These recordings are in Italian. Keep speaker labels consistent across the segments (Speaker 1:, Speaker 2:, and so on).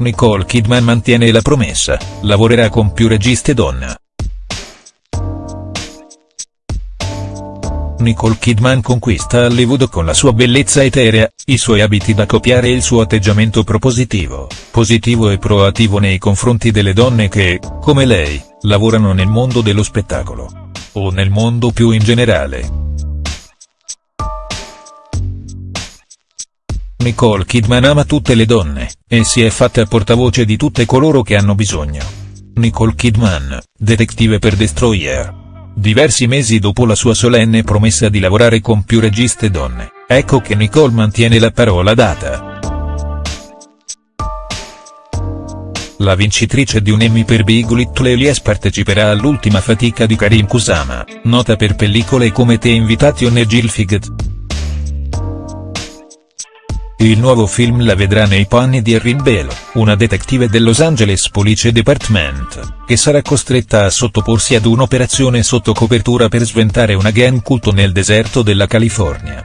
Speaker 1: Nicole Kidman mantiene la promessa, lavorerà con più registe donna. Nicole Kidman conquista Hollywood con la sua bellezza eterea, i suoi abiti da copiare e il suo atteggiamento propositivo, positivo e proattivo nei confronti delle donne che, come lei, lavorano nel mondo dello spettacolo. O nel mondo più in generale. Nicole Kidman ama tutte le donne, e si è fatta portavoce di tutte coloro che hanno bisogno. Nicole Kidman, detective per Destroyer. Diversi mesi dopo la sua solenne promessa di lavorare con più registe donne, ecco che Nicole mantiene la parola data. La vincitrice di un Emmy per Big Little Elias parteciperà all'ultima fatica di Karim Kusama, nota per pellicole come The Invitation e Gilfiged. Il nuovo film la vedrà nei panni di Erin Belo, una detective del Los Angeles Police Department, che sarà costretta a sottoporsi ad un'operazione sotto copertura per sventare una gang culto nel deserto della California.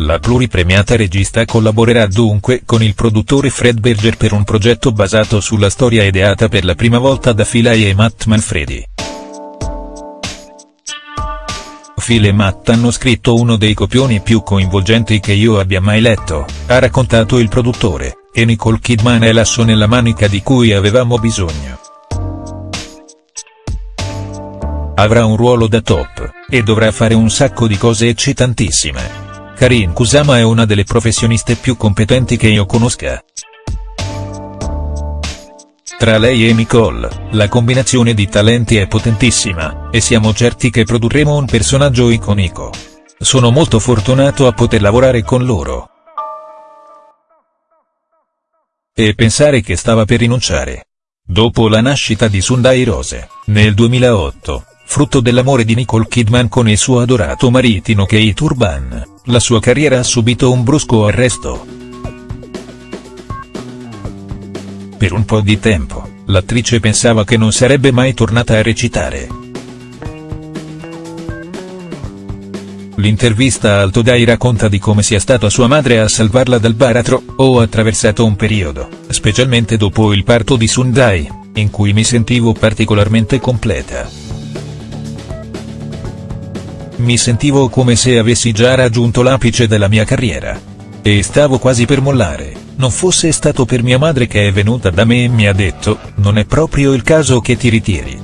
Speaker 1: La pluripremiata regista collaborerà dunque con il produttore Fred Berger per un progetto basato sulla storia ideata per la prima volta da Philai e Matt Manfredi. Phil e Matt hanno scritto uno dei copioni più coinvolgenti che io abbia mai letto, ha raccontato il produttore, e Nicole Kidman è l'asso nella manica di cui avevamo bisogno. Avrà un ruolo da top, e dovrà fare un sacco di cose eccitantissime. Karin Kusama è una delle professioniste più competenti che io conosca. Tra lei e Nicole, la combinazione di talenti è potentissima, e siamo certi che produrremo un personaggio iconico. Sono molto fortunato a poter lavorare con loro. E pensare che stava per rinunciare. Dopo la nascita di Sundai Rose, nel 2008, frutto dell'amore di Nicole Kidman con il suo adorato maritino Kate Urban, la sua carriera ha subito un brusco arresto. Per un po' di tempo, l'attrice pensava che non sarebbe mai tornata a recitare. L'intervista al Today racconta di come sia stata sua madre a salvarla dal baratro, ho attraversato un periodo, specialmente dopo il parto di Sundai, in cui mi sentivo particolarmente completa. Mi sentivo come se avessi già raggiunto l'apice della mia carriera. E stavo quasi per mollare non fosse stato per mia madre che è venuta da me e mi ha detto, non è proprio il caso che ti ritiri.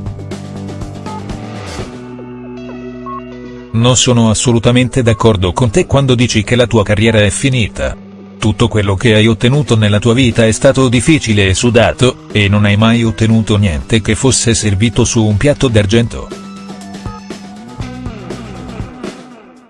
Speaker 1: Non sono assolutamente d'accordo con te quando dici che la tua carriera è finita. Tutto quello che hai ottenuto nella tua vita è stato difficile e sudato, e non hai mai ottenuto niente che fosse servito su un piatto d'argento.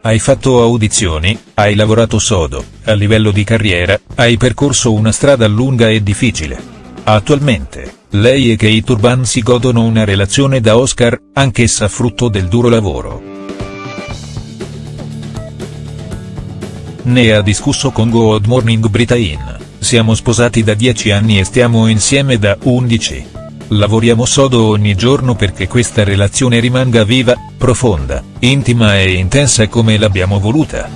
Speaker 1: Hai fatto audizioni, hai lavorato sodo, a livello di carriera, hai percorso una strada lunga e difficile. Attualmente, lei e Kate Urban si godono una relazione da Oscar, anch'essa frutto del duro lavoro. Ne ha discusso con Good Morning Britain, siamo sposati da 10 anni e stiamo insieme da 11. Lavoriamo sodo ogni giorno perché questa relazione rimanga viva, profonda, intima e intensa come l'abbiamo voluta.